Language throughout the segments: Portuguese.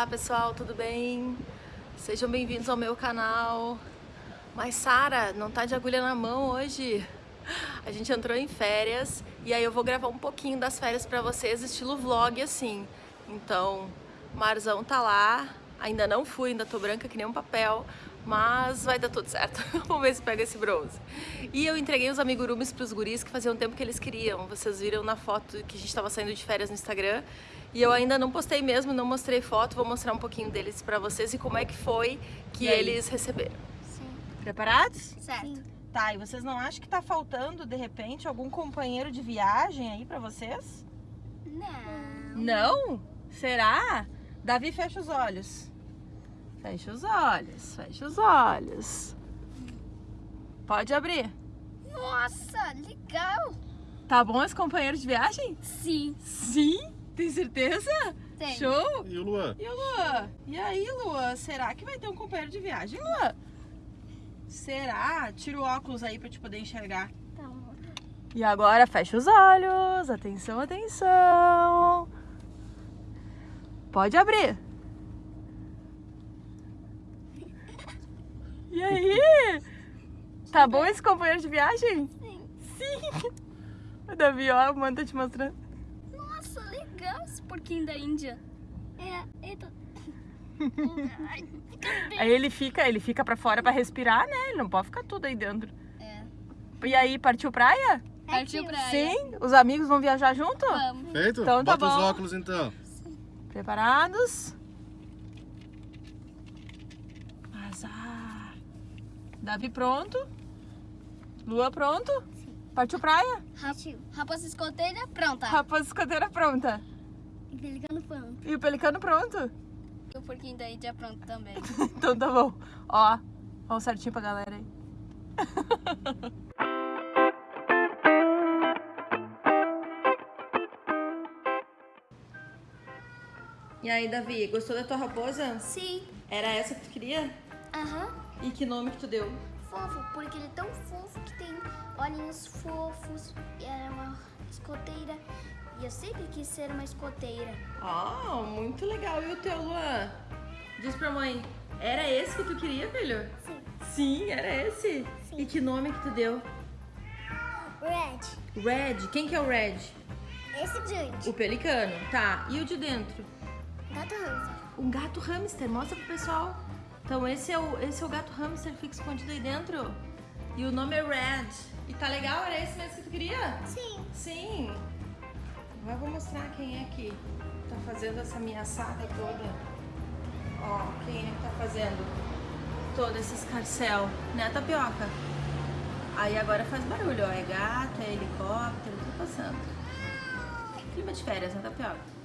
Olá pessoal, tudo bem? Sejam bem-vindos ao meu canal. Mas Sara, não tá de agulha na mão hoje. A gente entrou em férias e aí eu vou gravar um pouquinho das férias pra vocês, estilo vlog assim. Então, Marzão tá lá, ainda não fui, ainda tô branca que nem um papel, mas vai dar tudo certo. Vamos ver se pega esse bronze. E eu entreguei os amigurumis pros guris que fazia um tempo que eles queriam. Vocês viram na foto que a gente tava saindo de férias no Instagram. E eu ainda não postei mesmo, não mostrei foto, vou mostrar um pouquinho deles pra vocês e como é que foi que eles receberam. Sim. Preparados? Certo. Tá, e vocês não acham que tá faltando, de repente, algum companheiro de viagem aí pra vocês? Não. Não? Será? Davi, fecha os olhos. Fecha os olhos, fecha os olhos. Pode abrir. Nossa, legal. Tá bom esse companheiro de viagem? Sim. Sim? Tem certeza? Tem. Show! E o Luan? E o Luan? E aí, Luan? Será que vai ter um companheiro de viagem, Luan? Será? Tira o óculos aí pra te poder enxergar. Tá bom. E agora fecha os olhos. Atenção, atenção. Pode abrir. E aí? Tá bom esse companheiro de viagem? Sim. Sim. O Davi, ó, a mãe tá te mostrando. Nossa, legal esse porquinho da Índia. É, eita. Aí ele fica, ele fica pra fora pra respirar, né? Ele não pode ficar tudo aí dentro. É. E aí, partiu praia? Partiu pra Sim. Os amigos vão viajar junto? Vamos. Feito? Então tá Bota os bom. óculos então. Preparados? Azar. Davi pronto? Lua pronto? Partiu praia? Partiu. Raposa escoteira, pronta. Raposa escoteira pronta. E Pelicano pronto. E o pelicano pronto? E o porquinho da Índia pronto também. Então tá bom. Ó, o certinho pra galera aí. E aí, Davi, gostou da tua raposa? Sim. Era essa que tu queria? Aham. E que nome que tu deu? Fofo, porque ele é tão fofo que tem olhinhos fofos. E é uma escoteira. E eu sempre quis ser uma escoteira. Ah, muito legal. E o teu, Luan? Diz pra mãe, era esse que tu queria, filho? Sim. Sim, era esse. Sim. E que nome que tu deu? Red. Red. Quem que é o Red? Esse grande. O pelicano. Tá. E o de dentro? Gato hamster. Um gato hamster. Mostra pro pessoal. Então esse é o, esse é o gato hamster fica escondido aí dentro. E o nome é Red. E tá legal? Era esse mesmo que tu queria? Sim. Sim. Agora eu vou mostrar quem é que tá fazendo essa saga toda. Ó, quem é que tá fazendo todo esse escarcel, né, tapioca? Aí agora faz barulho, ó. É gato, é helicóptero, tudo passando. Clima de férias, né, tapioca?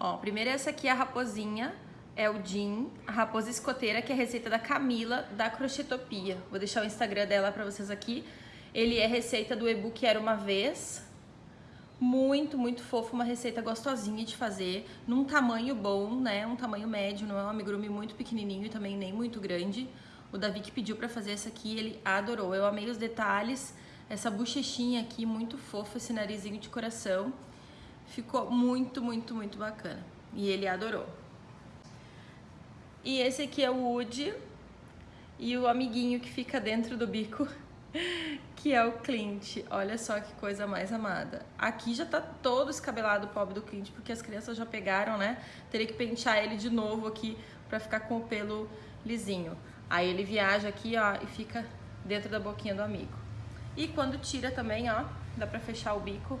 Ó, primeiro essa aqui é a raposinha, é o Jim, a raposa escoteira, que é a receita da Camila, da Crochetopia. Vou deixar o Instagram dela pra vocês aqui. Ele é receita do e-book Era Uma Vez. Muito, muito fofo, uma receita gostosinha de fazer, num tamanho bom, né? Um tamanho médio, não é um amigurumi muito pequenininho e também nem muito grande. O Davi que pediu pra fazer essa aqui, ele adorou. Eu amei os detalhes, essa bochechinha aqui, muito fofo, esse narizinho de coração. Ficou muito, muito, muito bacana. E ele adorou. E esse aqui é o Woody e o amiguinho que fica dentro do bico, que é o Clint. Olha só que coisa mais amada. Aqui já tá todo escabelado o pobre do Clint, porque as crianças já pegaram, né? Teria que pentear ele de novo aqui pra ficar com o pelo lisinho. Aí ele viaja aqui, ó, e fica dentro da boquinha do amigo. E quando tira também, ó, dá pra fechar o bico.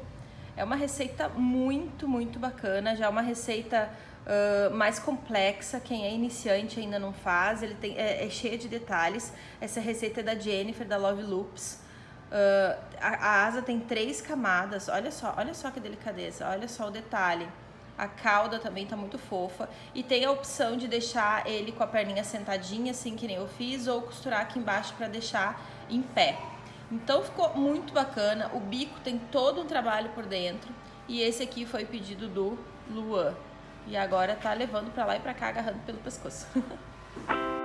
É uma receita muito, muito bacana. Já é uma receita uh, mais complexa. Quem é iniciante ainda não faz. Ele tem, é, é cheia de detalhes. Essa receita é da Jennifer, da Love Loops. Uh, a, a asa tem três camadas. Olha só, olha só que delicadeza. Olha só o detalhe. A cauda também tá muito fofa. E tem a opção de deixar ele com a perninha sentadinha, assim que nem eu fiz, ou costurar aqui embaixo para deixar em pé. Então ficou muito bacana, o bico tem todo um trabalho por dentro e esse aqui foi pedido do Luan. E agora tá levando pra lá e pra cá agarrando pelo pescoço.